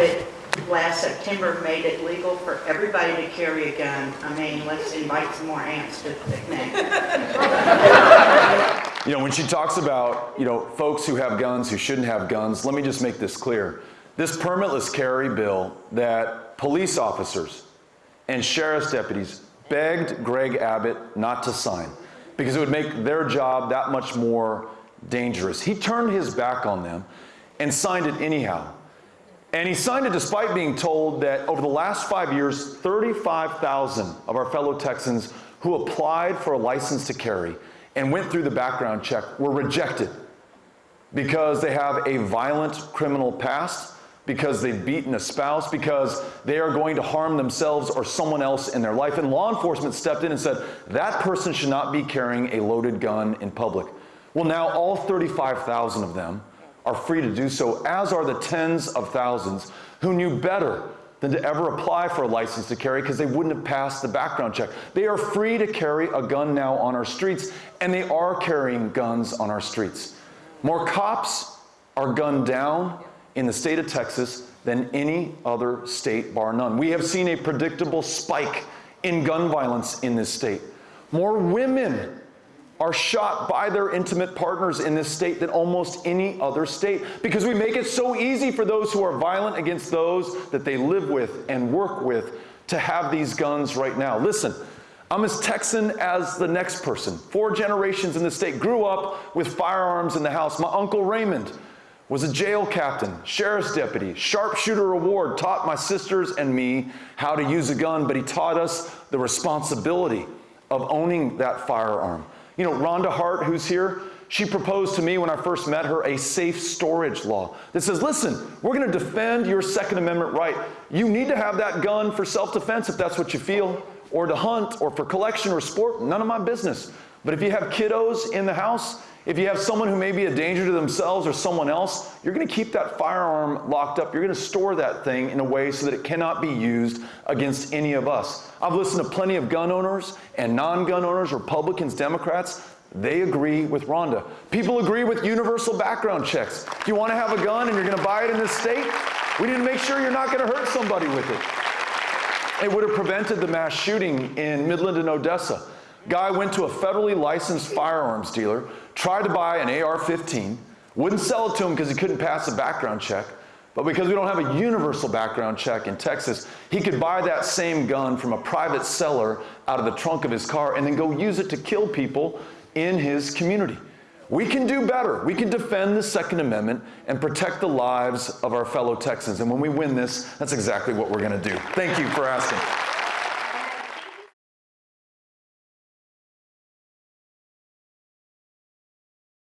Abbott last September made it legal for everybody to carry a gun. I mean, let's invite some more ants to the picnic. You know, when she talks about, you know, folks who have guns who shouldn't have guns, let me just make this clear. This permitless carry bill that police officers and sheriff's deputies begged Greg Abbott not to sign because it would make their job that much more dangerous. He turned his back on them and signed it anyhow. And he signed it despite being told that over the last five years, 35,000 of our fellow Texans who applied for a license to carry and went through the background check were rejected because they have a violent criminal past, because they've beaten a spouse, because they are going to harm themselves or someone else in their life. And law enforcement stepped in and said, that person should not be carrying a loaded gun in public. Well, now all 35,000 of them are free to do so, as are the tens of thousands who knew better than to ever apply for a license to carry because they wouldn't have passed the background check. They are free to carry a gun now on our streets, and they are carrying guns on our streets. More cops are gunned down in the state of Texas than any other state, bar none. We have seen a predictable spike in gun violence in this state. More women are shot by their intimate partners in this state than almost any other state because we make it so easy for those who are violent against those that they live with and work with to have these guns right now. Listen, I'm as Texan as the next person. Four generations in the state grew up with firearms in the house. My uncle Raymond was a jail captain, sheriff's deputy, sharpshooter award, taught my sisters and me how to use a gun, but he taught us the responsibility of owning that firearm. You know, Rhonda Hart, who's here, she proposed to me when I first met her a safe storage law that says, listen, we're going to defend your Second Amendment right. You need to have that gun for self-defense if that's what you feel, or to hunt, or for collection or sport, none of my business. But if you have kiddos in the house, if you have someone who may be a danger to themselves or someone else, you're going to keep that firearm locked up. You're going to store that thing in a way so that it cannot be used against any of us. I've listened to plenty of gun owners and non-gun owners, Republicans, Democrats. They agree with Rhonda. People agree with universal background checks. If you want to have a gun and you're going to buy it in this state, we need to make sure you're not going to hurt somebody with it. It would have prevented the mass shooting in Midland and Odessa. Guy went to a federally licensed firearms dealer, tried to buy an AR-15, wouldn't sell it to him because he couldn't pass a background check, but because we don't have a universal background check in Texas, he could buy that same gun from a private seller out of the trunk of his car and then go use it to kill people in his community. We can do better. We can defend the Second Amendment and protect the lives of our fellow Texans. And when we win this, that's exactly what we're going to do. Thank you for asking.